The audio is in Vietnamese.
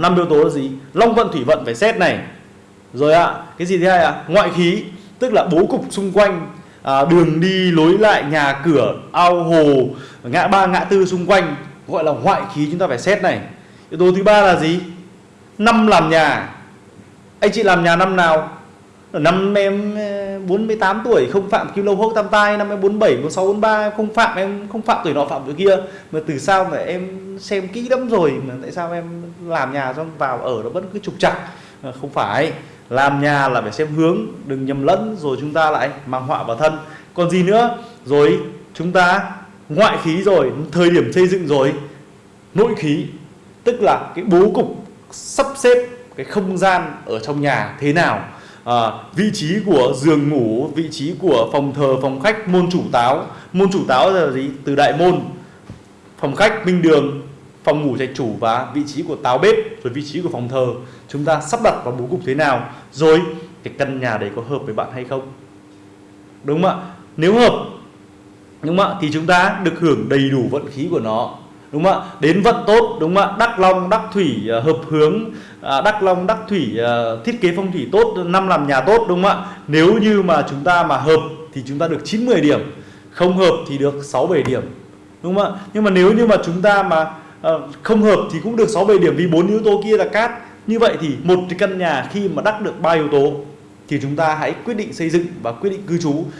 năm yếu tố là gì? Long vận thủy vận phải xét này. Rồi ạ cái gì thứ hai ạ? Ngoại khí tức là bố cục xung quanh à, đường đi lối lại nhà cửa ao hồ ngã ba ngã tư xung quanh gọi là ngoại khí chúng ta phải xét này. Yếu tố thứ ba là gì? Năm làm nhà. Anh chị làm nhà năm nào? Năm em ờ, 48 tuổi, không phạm kim lâu hốc tam tai. Năm em 47 46 43 em không phạm, em không phạm tuổi nọ, phạm tuổi kia. Mà từ sao mà em xem kỹ lắm rồi mà tại sao em làm nhà xong vào ở nó vẫn cứ trục trặc. Không phải, làm nhà là phải xem hướng, đừng nhầm lẫn. Rồi chúng ta lại mang họa vào thân. Còn gì nữa? Rồi chúng ta ngoại khí rồi, thời điểm xây dựng rồi, nội khí. Tức là cái bố cục sắp xếp cái không gian ở trong nhà thế nào? À, vị trí của giường ngủ vị trí của phòng thờ phòng khách môn chủ táo. Môn chủ táo là gì? Từ đại môn phòng khách minh đường phòng ngủ trạch chủ và vị trí của táo bếp rồi vị trí của phòng thờ. Chúng ta sắp đặt vào bố cục thế nào? Rồi cái căn nhà đấy có hợp với bạn hay không? Đúng không ạ? Nếu hợp đúng không ạ? Thì chúng ta được hưởng đầy đủ vận khí của nó đúng không ạ? Đến vận tốt, đúng không ạ? Đắc long đắc thủy ờ, hợp hướng à, đắc long đắc thủy ờ, thiết kế phong thủy tốt, năm làm nhà tốt, đúng không ạ? Nếu như mà chúng ta mà hợp thì chúng ta được 9 10 điểm, không hợp thì được 6 7 điểm, đúng không ạ? Nhưng mà nếu như mà chúng ta mà ờ, không hợp thì cũng được 6 7 điểm vì bốn yếu tố kia là cát. Như vậy thì một cái căn nhà khi mà đắc được ba yếu tố thì chúng ta hãy quyết định xây dựng và quyết định cư trú.